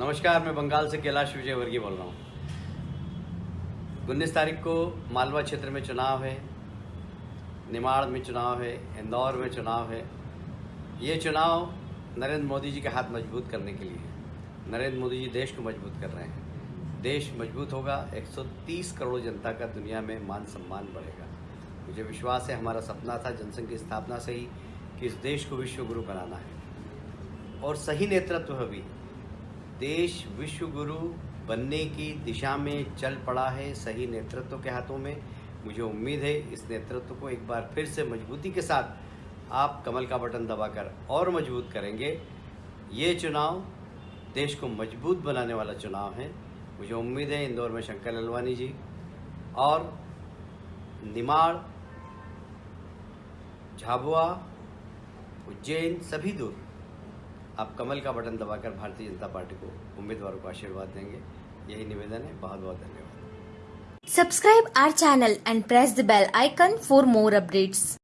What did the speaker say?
नमस्कार, मैं बंगाल से कैलाश विजय वर्गीय बोल रहा हूँ। उन्नीस तारीख को मालवा क्षेत्र में चुनाव है, निमाड़ में चुनाव है, इंदौर में चुनाव है। ये चुनाव नरेंद्र मोदी जी के हाथ मज़बूत करने के लिए नरेंद्र मोदी जी देश को मज़बूत कर रहे हैं। देश मज़बूत होगा 130 करोड़ जनता का दुनिया में मान सम्मान बढ़ेगा। मुझे विश्वास है, हमारा सपना था, जनसंघ की स्थापना से ही, कि इस देश को विश्व गुरु बनाना है। और सही नेतृत्व भी। देश विश्व गुरु बनने की दिशा में चल पड़ा है सही नेतृत्व के हाथों में। मुझे उम्मीद है इस नेतृत्व को एक बार फिर से मजबूती के साथ आप कमल का बटन दबाकर और मज़बूत करेंगे। ये चुनाव देश को मज़बूत बनाने वाला चुनाव है। मुझे उम्मीद है इंदौर में शंकर ललवानी जी और निमाड़, झाबुआ, उज्जैन सभी दूर आप कमल का बटन दबाकर भारतीय जनता पार्टी को उम्मीदवारों को आशीर्वाद देंगे। यही निवेदन है। बहुत बहुत धन्यवाद। Subscribe our channel and press the bell icon for more updates.